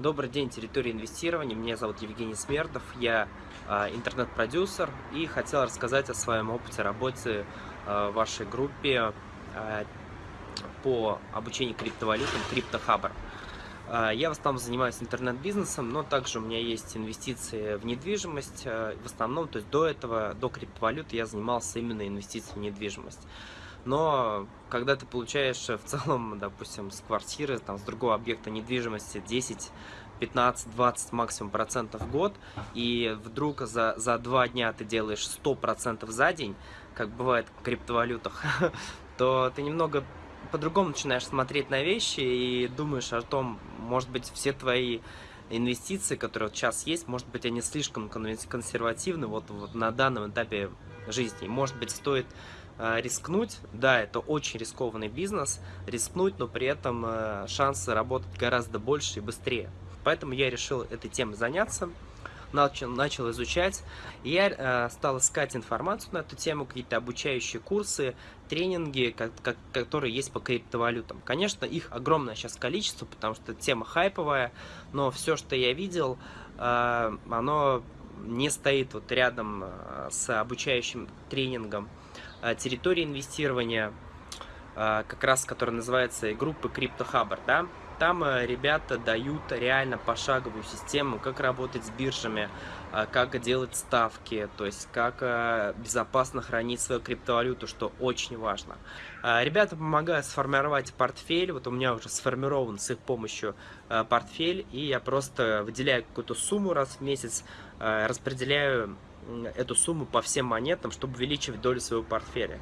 Добрый день, территория инвестирования. Меня зовут Евгений Смердов. Я э, интернет-продюсер и хотел рассказать о своем опыте работы э, в вашей группе э, по обучению криптовалютам CryptoHubber. Я в основном занимаюсь интернет-бизнесом, но также у меня есть инвестиции в недвижимость. В основном, то есть до этого, до криптовалют я занимался именно инвестициями в недвижимость но когда ты получаешь в целом, допустим, с квартиры, там, с другого объекта недвижимости 10, 15, 20 максимум процентов в год, и вдруг за, за два дня ты делаешь 100 процентов за день, как бывает в криптовалютах, то ты немного по-другому начинаешь смотреть на вещи и думаешь о том, может быть, все твои инвестиции, которые вот сейчас есть, может быть, они слишком консервативны вот, вот на данном этапе жизни. Может быть, стоит э, рискнуть. Да, это очень рискованный бизнес, рискнуть, но при этом э, шансы работать гораздо больше и быстрее. Поэтому я решил этой темой заняться начал, начал изучать. Я э, стал искать информацию на эту тему, какие-то обучающие курсы, тренинги, как, как, которые есть по криптовалютам. Конечно, их огромное сейчас количество, потому что тема хайповая, но все, что я видел, э, оно не стоит вот рядом э, с обучающим тренингом. Э, территория инвестирования, как раз, которая называется группы CryptoHubber, да, там э, ребята дают реально пошаговую систему, как работать с биржами, э, как делать ставки, то есть как э, безопасно хранить свою криптовалюту, что очень важно. Ребята помогают сформировать портфель, вот у меня уже сформирован с их помощью портфель, и я просто выделяю какую-то сумму раз в месяц, распределяю эту сумму по всем монетам, чтобы увеличивать долю своего портфеля.